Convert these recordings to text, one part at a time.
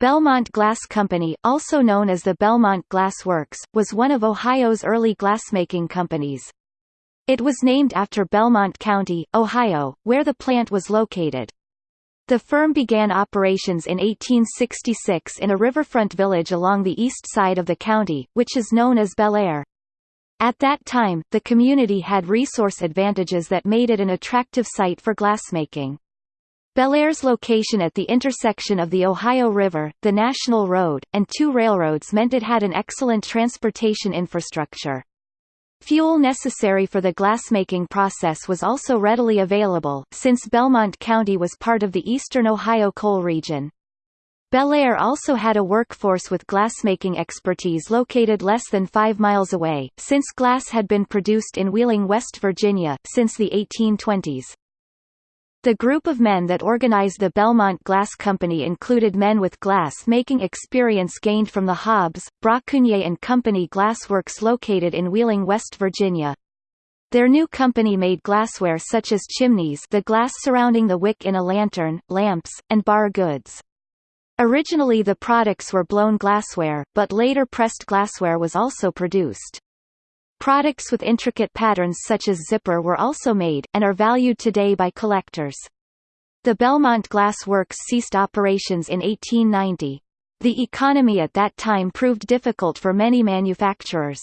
Belmont Glass Company, also known as the Belmont Glass Works, was one of Ohio's early glassmaking companies. It was named after Belmont County, Ohio, where the plant was located. The firm began operations in 1866 in a riverfront village along the east side of the county, which is known as Bellaire. At that time, the community had resource advantages that made it an attractive site for glassmaking. Bellaire's location at the intersection of the Ohio River, the National Road, and two railroads meant it had an excellent transportation infrastructure. Fuel necessary for the glassmaking process was also readily available, since Belmont County was part of the eastern Ohio coal region. Bellaire also had a workforce with glassmaking expertise located less than five miles away, since glass had been produced in Wheeling, West Virginia, since the 1820s. The group of men that organized the Belmont Glass Company included men with glass-making experience gained from the Hobbs, Brockunier and Company glassworks located in Wheeling, West Virginia. Their new company made glassware such as chimneys the glass surrounding the wick in a lantern, lamps, and bar goods. Originally the products were blown glassware, but later pressed glassware was also produced. Products with intricate patterns such as zipper were also made, and are valued today by collectors. The Belmont Glass Works ceased operations in 1890. The economy at that time proved difficult for many manufacturers.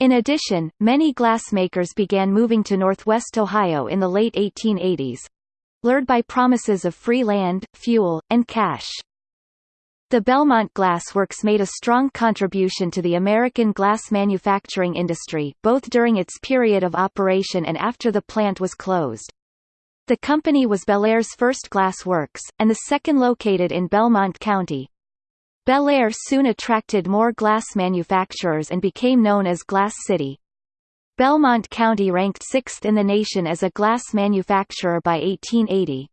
In addition, many glass makers began moving to northwest Ohio in the late 1880s, lured by promises of free land, fuel, and cash. The Belmont Glass Works made a strong contribution to the American glass manufacturing industry, both during its period of operation and after the plant was closed. The company was Bellaire's first glass works, and the second located in Belmont County. Bellaire soon attracted more glass manufacturers and became known as Glass City. Belmont County ranked sixth in the nation as a glass manufacturer by 1880.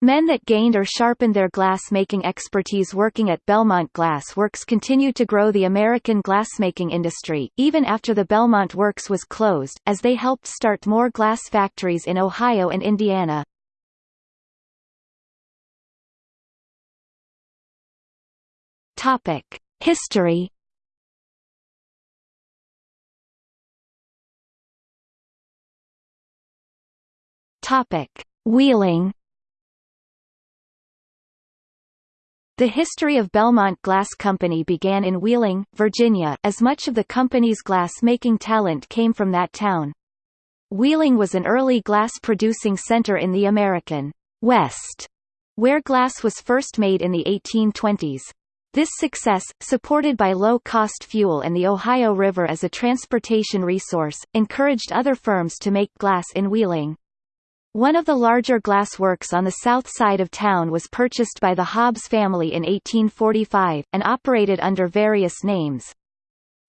Men that gained or sharpened their glass-making expertise working at Belmont Glass Works continued to grow the American glassmaking industry, even after the Belmont Works was closed, as they helped start more glass factories in Ohio and Indiana. History. Wheeling The history of Belmont Glass Company began in Wheeling, Virginia, as much of the company's glass-making talent came from that town. Wheeling was an early glass-producing center in the American West, where glass was first made in the 1820s. This success, supported by low-cost fuel and the Ohio River as a transportation resource, encouraged other firms to make glass in Wheeling. One of the larger glass works on the south side of town was purchased by the Hobbs family in 1845, and operated under various names.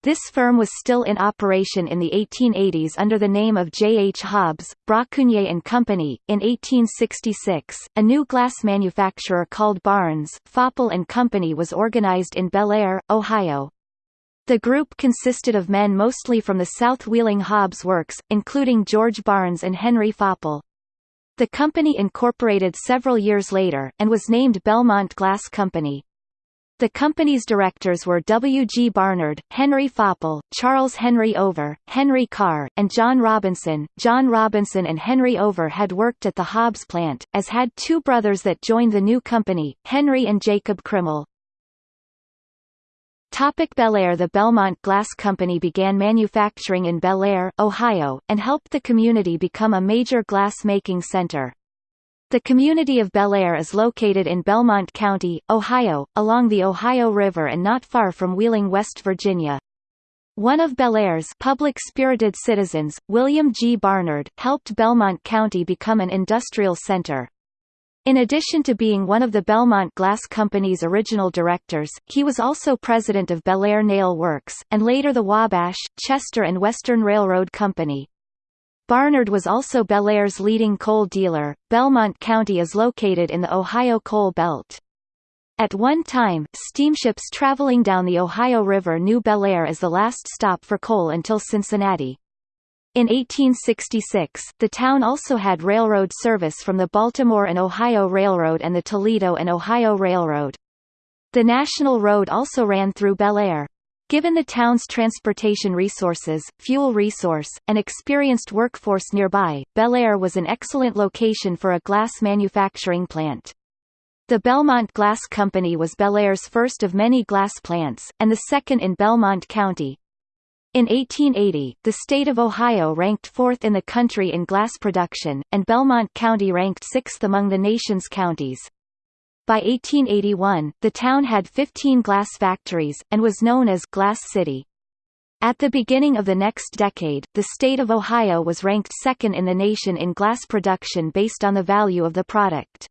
This firm was still in operation in the 1880s under the name of J. H. Hobbs, Brockunier and Company. In 1866, a new glass manufacturer called Barnes, Foppel and Company was organized in Bellaire, Ohio. The group consisted of men mostly from the South Wheeling Hobbs Works, including George Barnes and Henry Foppel. The company incorporated several years later, and was named Belmont Glass Company. The company's directors were W. G. Barnard, Henry Foppel, Charles Henry Over, Henry Carr, and John Robinson. John Robinson and Henry Over had worked at the Hobbs plant, as had two brothers that joined the new company, Henry and Jacob Krimmel. Topic Bellaire The Belmont Glass Company began manufacturing in Bellaire, Ohio, and helped the community become a major glass-making center. The community of Bellaire is located in Belmont County, Ohio, along the Ohio River and not far from Wheeling, West Virginia. One of Bellaire's public-spirited citizens, William G. Barnard, helped Belmont County become an industrial center. In addition to being one of the Belmont Glass Company's original directors, he was also president of Bellaire Nail Works, and later the Wabash, Chester and Western Railroad Company. Barnard was also Bellaire's leading coal dealer. Belmont County is located in the Ohio Coal Belt. At one time, steamships traveling down the Ohio River knew Bellaire as the last stop for coal until Cincinnati. In 1866, the town also had railroad service from the Baltimore and Ohio Railroad and the Toledo and Ohio Railroad. The national road also ran through Bellaire. Given the town's transportation resources, fuel resource, and experienced workforce nearby, Bellaire was an excellent location for a glass manufacturing plant. The Belmont Glass Company was Bellaire's first of many glass plants, and the second in Belmont County. In 1880, the state of Ohio ranked fourth in the country in glass production, and Belmont County ranked sixth among the nation's counties. By 1881, the town had 15 glass factories, and was known as Glass City. At the beginning of the next decade, the state of Ohio was ranked second in the nation in glass production based on the value of the product.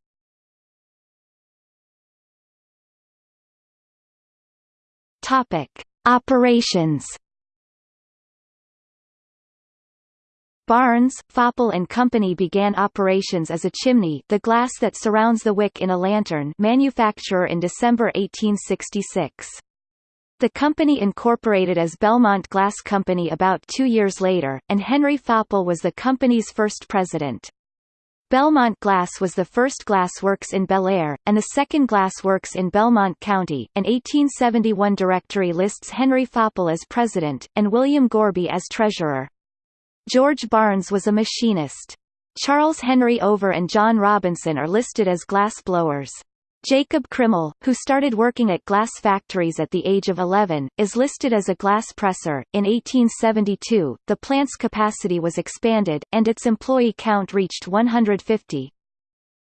Operations Barnes, Foppel and Company began operations as a chimney the glass that surrounds the wick in a lantern manufacturer in December 1866. The company incorporated as Belmont Glass Company about two years later, and Henry Foppel was the company's first president. Belmont Glass was the first glass works in Bellaire, and the second glass works in Belmont County. An 1871 directory lists Henry Foppel as president, and William Gorby as treasurer. George Barnes was a machinist. Charles Henry Over and John Robinson are listed as glass blowers. Jacob Krimmel, who started working at glass factories at the age of 11, is listed as a glass presser. In 1872, the plant's capacity was expanded, and its employee count reached 150.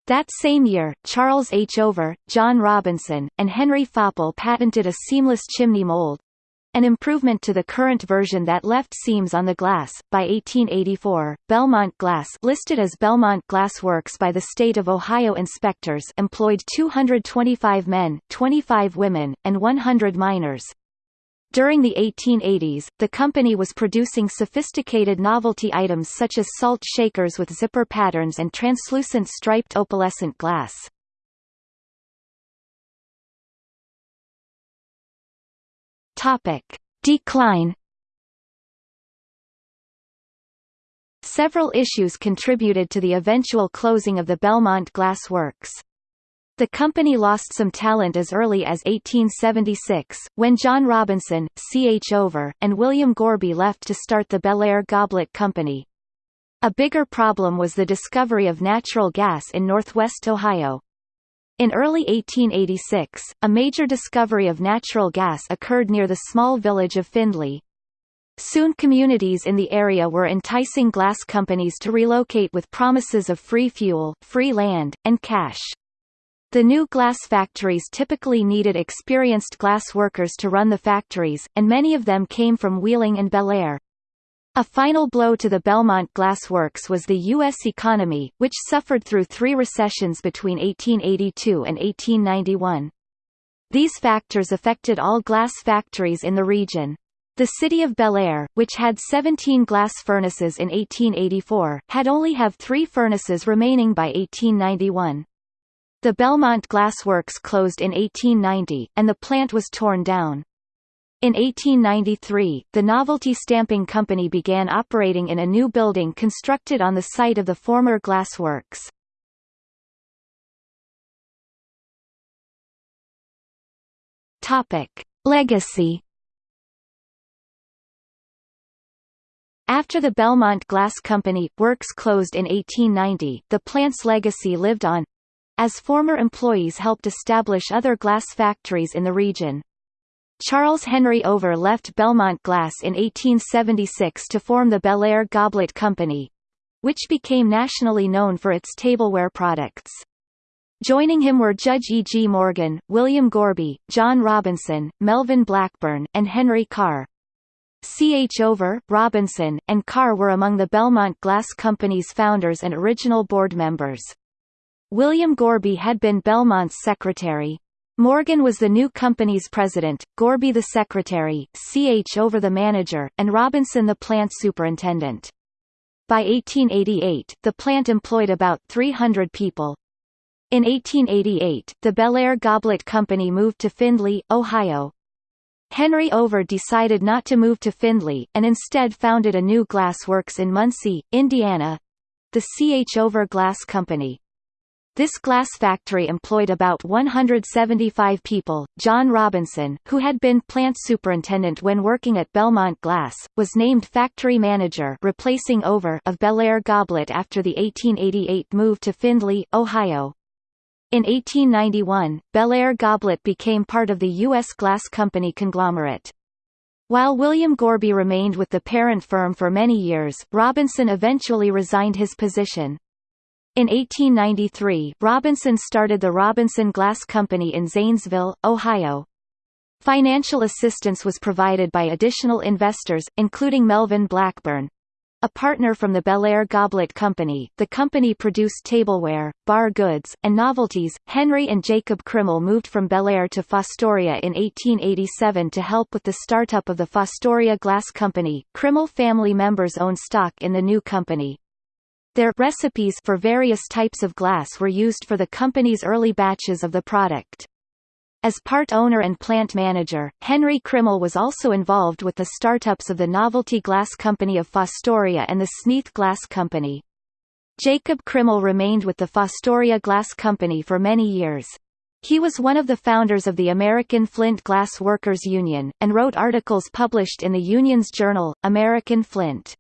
That same year, Charles H. Over, John Robinson, and Henry Foppel patented a seamless chimney mold, an improvement to the current version that left seams on the glass. By 1884, Belmont Glass listed as Belmont Glass Works by the state of Ohio inspectors employed 225 men, 25 women, and 100 miners. During the 1880s, the company was producing sophisticated novelty items such as salt shakers with zipper patterns and translucent striped opalescent glass. Topic: Decline. Several issues contributed to the eventual closing of the Belmont Glass Works. The company lost some talent as early as 1876, when John Robinson, C. H. Over, and William Gorby left to start the Bellaire Goblet Company. A bigger problem was the discovery of natural gas in northwest Ohio. In early 1886, a major discovery of natural gas occurred near the small village of Findlay. Soon communities in the area were enticing glass companies to relocate with promises of free fuel, free land, and cash. The new glass factories typically needed experienced glass workers to run the factories, and many of them came from Wheeling and Bellaire. A final blow to the Belmont Glass Works was the U.S. economy, which suffered through three recessions between 1882 and 1891. These factors affected all glass factories in the region. The city of Bellaire, which had 17 glass furnaces in 1884, had only have three furnaces remaining by 1891. The Belmont Glass Works closed in 1890, and the plant was torn down. In 1893, the Novelty Stamping Company began operating in a new building constructed on the site of the former glassworks. Topic: Legacy After the Belmont Glass Company works closed in 1890, the plant's legacy lived on as former employees helped establish other glass factories in the region. Charles Henry Over left Belmont Glass in 1876 to form the Bellaire Goblet Company, which became nationally known for its tableware products. Joining him were Judge E. G. Morgan, William Gorby, John Robinson, Melvin Blackburn, and Henry Carr. C. H. Over, Robinson, and Carr were among the Belmont Glass Company's founders and original board members. William Gorby had been Belmont's secretary, Morgan was the new company's president, Gorby the secretary, CH over the manager, and Robinson the plant superintendent. By 1888, the plant employed about 300 people. In 1888, the Bellaire Goblet Company moved to Findlay, Ohio. Henry Over decided not to move to Findlay, and instead founded a new glass works in Muncie, Indiana—the C. H. Over Glass Company. This glass factory employed about 175 people. John Robinson, who had been plant superintendent when working at Belmont Glass, was named factory manager replacing Over of Bellaire Goblet after the 1888 move to Findlay, Ohio. In 1891, Bellaire Goblet became part of the U.S. Glass Company conglomerate. While William Gorby remained with the parent firm for many years, Robinson eventually resigned his position. In 1893, Robinson started the Robinson Glass Company in Zanesville, Ohio. Financial assistance was provided by additional investors, including Melvin Blackburn. A partner from the Bellaire Goblet Company, the company produced tableware, bar goods, and novelties. Henry and Jacob Krimmel moved from Bellaire to Fostoria in 1887 to help with the startup of the Fostoria Glass Company. Krimmel family members own stock in the new company. Their recipes for various types of glass were used for the company's early batches of the product. As part owner and plant manager, Henry Krimmel was also involved with the startups of the Novelty Glass Company of Fostoria and the Sneath Glass Company. Jacob Krimmel remained with the Fostoria Glass Company for many years. He was one of the founders of the American Flint Glass Workers Union, and wrote articles published in the union's journal, American Flint.